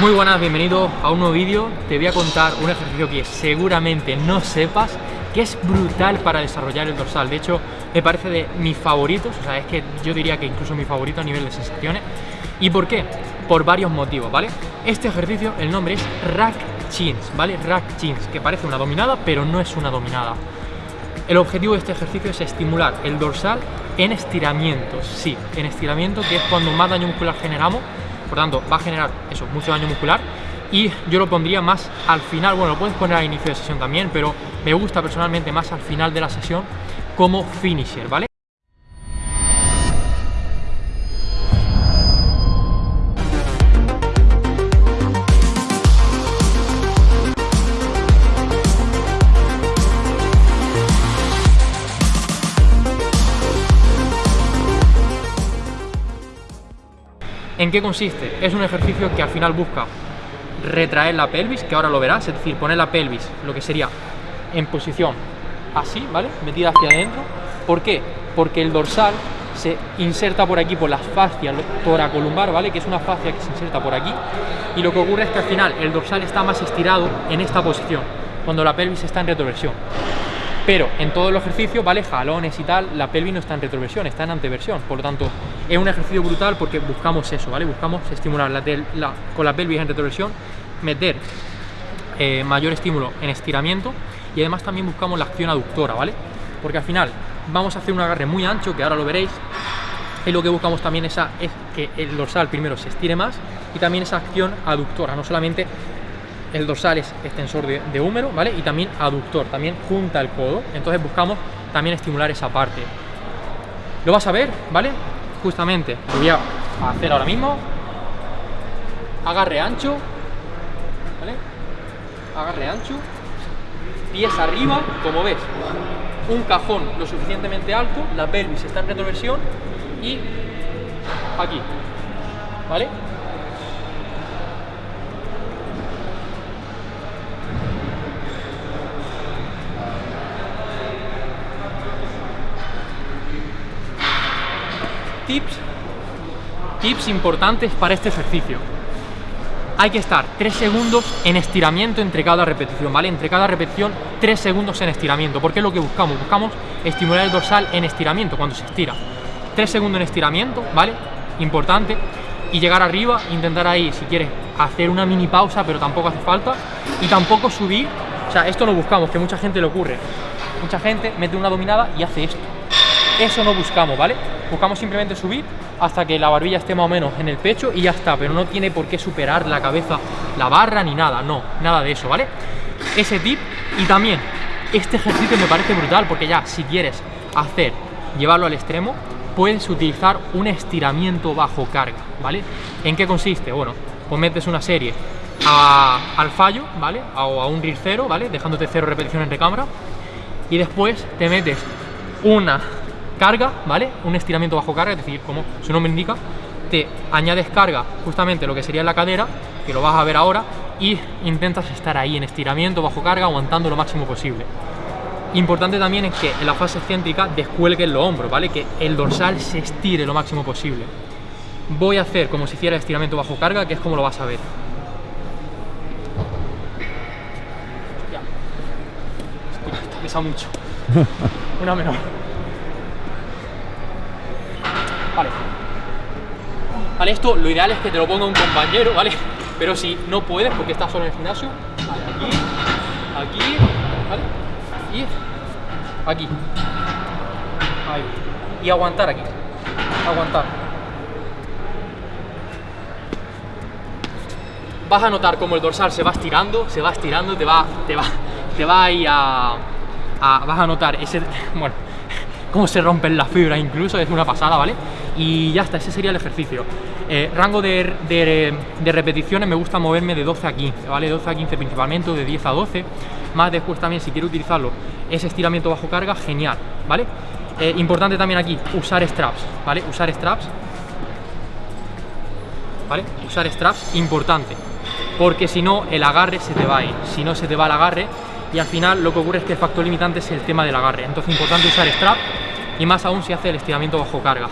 Muy buenas, bienvenido a un nuevo vídeo. Te voy a contar un ejercicio que seguramente no sepas, que es brutal para desarrollar el dorsal. De hecho, me parece de mis favoritos, o sea, es que yo diría que incluso mi favorito a nivel de sensaciones. ¿Y por qué? Por varios motivos, ¿vale? Este ejercicio, el nombre es Rack Chins, ¿vale? Rack Chins, que parece una dominada, pero no es una dominada. El objetivo de este ejercicio es estimular el dorsal en estiramientos, sí, en estiramiento, que es cuando más daño muscular generamos por tanto va a generar eso, mucho daño muscular y yo lo pondría más al final, bueno, lo puedes poner al inicio de sesión también, pero me gusta personalmente más al final de la sesión como finisher, ¿vale? ¿En qué consiste? Es un ejercicio que al final busca retraer la pelvis, que ahora lo verás, es decir, poner la pelvis, lo que sería en posición así, ¿vale? Metida hacia adentro. ¿Por qué? Porque el dorsal se inserta por aquí por las fascias toracolumbar, ¿vale? Que es una fascia que se inserta por aquí. Y lo que ocurre es que al final el dorsal está más estirado en esta posición, cuando la pelvis está en retroversión. Pero en todo el ejercicio, ¿vale? Jalones y tal, la pelvis no está en retroversión, está en anteversión. Por lo tanto, es un ejercicio brutal porque buscamos eso, ¿vale? Buscamos estimular la, con la pelvis en retroversión, meter eh, mayor estímulo en estiramiento y además también buscamos la acción aductora, ¿vale? Porque al final vamos a hacer un agarre muy ancho, que ahora lo veréis, y lo que buscamos también es que el dorsal primero se estire más y también esa acción aductora, no solamente el dorsal es extensor de, húmero, ¿vale? Y también aductor, también junta el codo. Entonces buscamos también estimular esa parte. Lo vas a ver, ¿vale? Justamente lo voy a hacer ahora mismo. Agarre ancho, ¿vale? Agarre ancho. Pies arriba, como ves. Un cajón lo suficientemente alto, la pelvis está en retroversión y aquí, ¿vale? Tips, tips importantes para este ejercicio. Hay que estar 3 segundos en estiramiento entre cada repetición, ¿vale? Entre cada repetición 3 segundos en estiramiento, porque es lo que buscamos. Buscamos estimular el dorsal en estiramiento, cuando se estira. 3 segundos en estiramiento, ¿vale? Importante. Y llegar arriba, intentar ahí, si quieres, hacer una mini pausa, pero tampoco hace falta. Y tampoco subir, o sea, esto no buscamos, que mucha gente le ocurre. Mucha gente mete una dominada y hace esto. Eso no buscamos, ¿vale? buscamos simplemente subir hasta que la barbilla esté más o menos en el pecho y ya está, pero no tiene por qué superar la cabeza, la barra ni nada, no, nada de eso, ¿vale? Ese tip y también este ejercicio me parece brutal porque ya si quieres hacer, llevarlo al extremo, puedes utilizar un estiramiento bajo carga, ¿vale? ¿En qué consiste? Bueno, pues metes una serie al fallo, ¿vale? O a un RIR cero, ¿vale? Dejándote cero repeticiones de cámara y después te metes una carga, ¿vale? Un estiramiento bajo carga, es decir, como su nombre indica, te añades carga justamente lo que sería la cadera, que lo vas a ver ahora, y intentas estar ahí en estiramiento bajo carga, aguantando lo máximo posible. Importante también es que en la fase excéntrica descuelguen los hombros, ¿vale? Que el dorsal se estire lo máximo posible. Voy a hacer como si hiciera estiramiento bajo carga, que es como lo vas a ver. Ya. pesa mucho. Una menor. Vale. Esto lo ideal es que te lo ponga un compañero, ¿vale? Pero si no puedes porque estás solo en el gimnasio, aquí, aquí, ¿vale? Y aquí. Ahí. Y aguantar aquí. Aguantar. Vas a notar como el dorsal se va estirando, se va estirando, te va, te va, te va ahí a vas a notar ese, bueno, cómo se rompen las fibras incluso, es una pasada, ¿vale? Y ya está, ese sería el ejercicio. Eh, rango de, de, repeticiones me gusta moverme de 12 a 15, ¿vale? 12 a 15 principalmente, de 10 a 12. Más después también, si quiero utilizarlo, ese estiramiento bajo carga, genial, ¿vale? Eh, importante también aquí, usar straps, ¿vale? Usar straps, ¿vale? Usar straps, importante, porque si no, el agarre se te va a. Si no, se te va el agarre y al final lo que ocurre es que el factor limitante es el tema del agarre. Entonces, importante usar strap y más aún si hace el estiramiento bajo carga.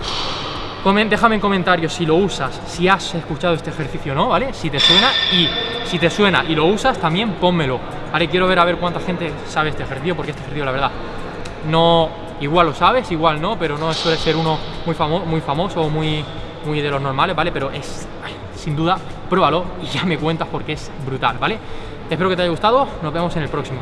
déjame en comentarios si lo usas, si has escuchado este ejercicio o no, ¿vale? Si te suena y si te suena y lo usas, también pónmelo. Vale, quiero ver a ver cuánta gente sabe este ejercicio, porque este ejercicio, la verdad, no, igual lo sabes, igual no, pero no suele ser uno muy, famo muy famoso o muy, muy de los normales, ¿vale? Pero es, sin duda, pruébalo y ya me cuentas porque es brutal, ¿vale? Espero que te haya gustado, nos vemos en el próximo.